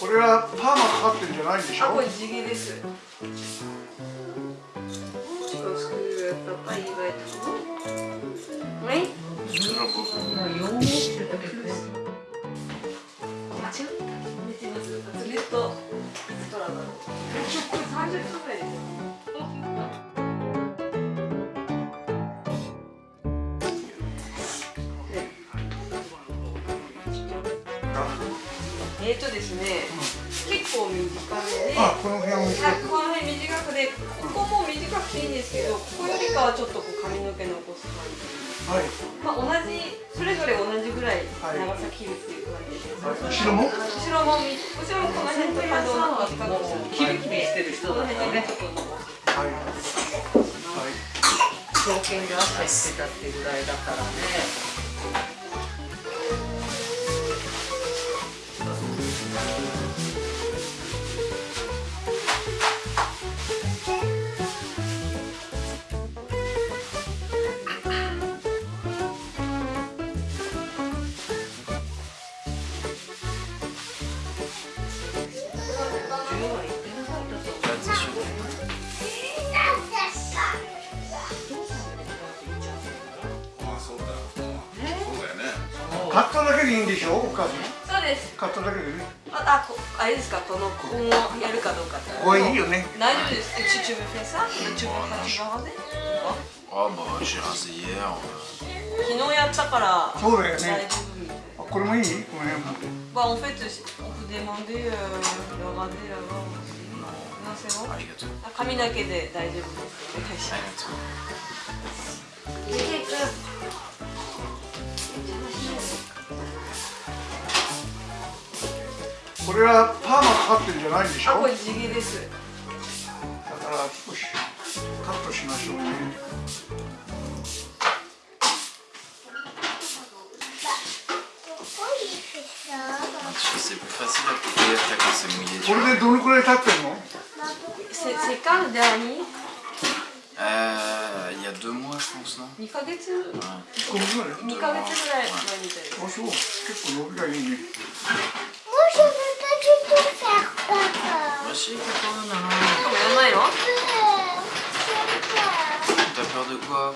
これはパーマかかってるんじゃないんでしょ？あ、これ地毛です。間違っとスト。ラだろう。30分くらいです。えーとですね、結構短めで、あこの辺を見てあこの辺短くで、ここも短くていいんですけど、ここよりかはちょっとこう髪の毛残す感じ。はい。まあ同じそれぞれ同じぐらい長さ切るっていう感じです。後ろも？後ろもみ。後ろもこの辺とかの短くする。キリキリしてる人このだね辺でちょっと残す。はい。はい。証券で汗してたっていうぐらいだからねカットだけでいいんでしょお母さんそうです。カットだけでねあ、あこあれですかこのここもやるかどうか。ここいいよね大丈夫です。え、チュチュブフェサ？チュブファチバーゼ？Oh bah j'ai rasé hier. 昨日やったからそうだよ大ね。あこれもいい？この辺も Bah en fait, on peut demander euh, le 髪だけで大丈夫です。お願いしあます。これはパーマかかってるんじゃないでしょ？あだから少しカットしましょうね、うん、これでどのくらい経ってるの？セカンダーにいや、2ヶ月ぐらい前みたいで。Papa. Moi aussi. でもやらないの Euh, j'aime pas. T'as peur de quoi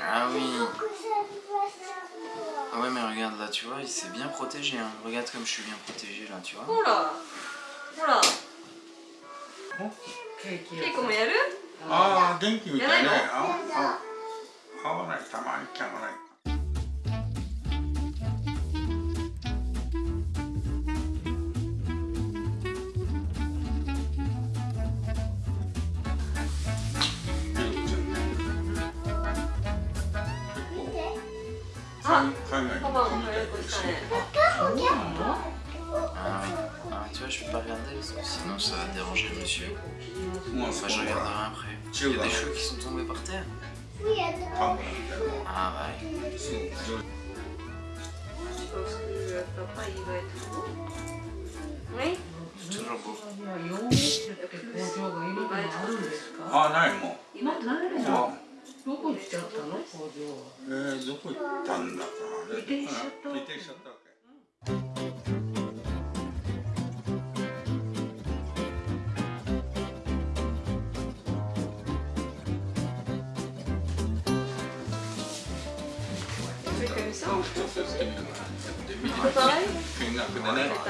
Ah oui. Ah ouais, mais regarde là, tu vois, il s'est bien protégé. Hein. Regarde comme je suis bien protégé là, tu vois. ほら。ほら。ケーキケイ君もやるああ元気合わないたまに合わないあ、海外パパも早くしたね。 Ah oui. Ah, tu vois, je peux pas regarder parce que sinon ça va déranger le monsieur. もう Enfin, je regarderai après. Il y a des cheveux qui sont tombés par terre. パンみたいな Ah あないもん今ないあのどこ行っちゃったの？工場。はえー、どこ行ったんだかあれ移転しちゃった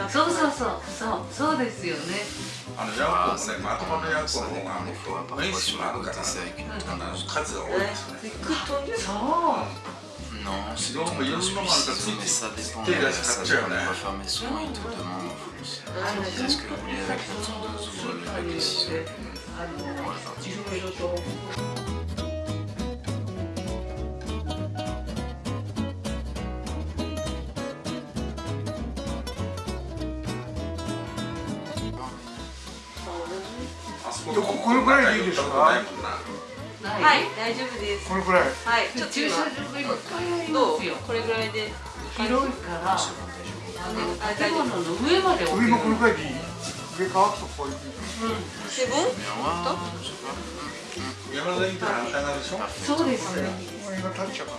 そうそうそうそうそうですよね。あのジャ、まとまの方がもっと面もあるから、ねうん、あ数が。そう。の、うん、すごろんなもあるから、ね、手出し買っちゃうよね。うん、確かに。確かに。あの、いろいろと。こここのくらいでいいですかはい、大丈夫です。このくらい。はい、ちょっと駐車今場がいっぱいありどうますよこれぐらいで広いから建物の上まで置上もこくらいでいい。上かとこういう je sais pas. 山田イントラあんたがでしょ？そうです。ねこれが立っちゃうかな。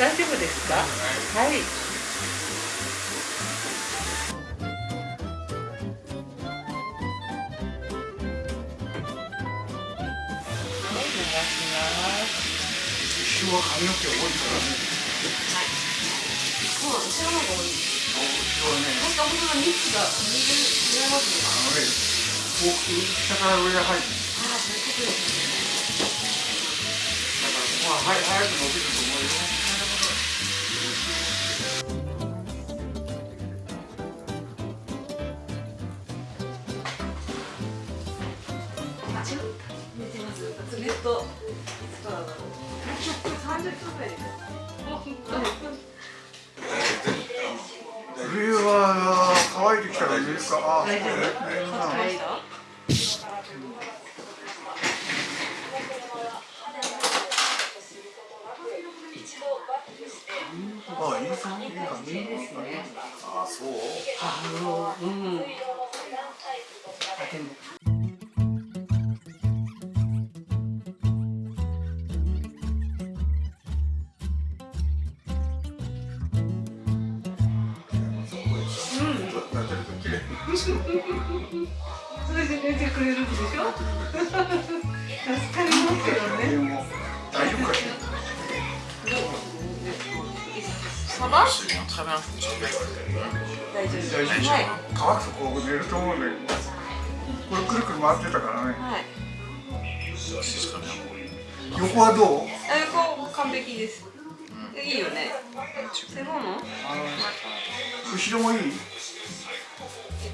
大丈夫ですか？はいは髪の毛多いからね。そうなの後ろの方が多い。後ろはね確か本当だ蜜が水違いますね。あのねこう下から上が入る。ああそういうことですね。だからここは早早く伸びると思うよずっといつからだろうこれ30分ぐらいで冬は乾いてきたら見るかあ大丈夫ああそう？あのうんあでもそれで寝てくれるんでしょ？助かりますよね大丈夫。かしら乾くとこう寝ると思うんだけどこれくるくる回ってたからね。はい.横はどう？あ横完璧です。いいよね。セボンの後ろもいい？え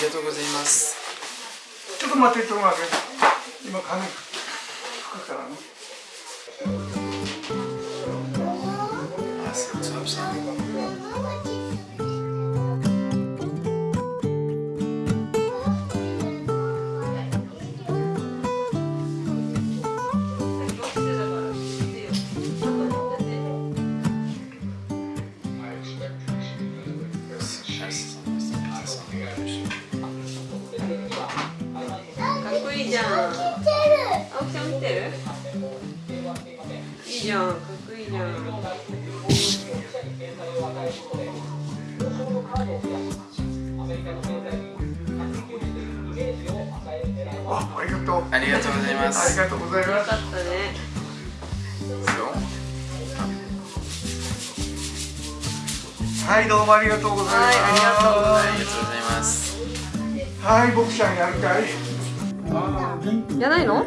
りがとうございます。ちょっと待ってちょっと待って今髪拭くからねじゃん。かっこいいじゃん。あありがとうありがとう。ございまありす。がとうございます。よかったね。はいどうもありがとうございます。はいありがとうございます。はい僕ちゃんやるかい。やないの？あ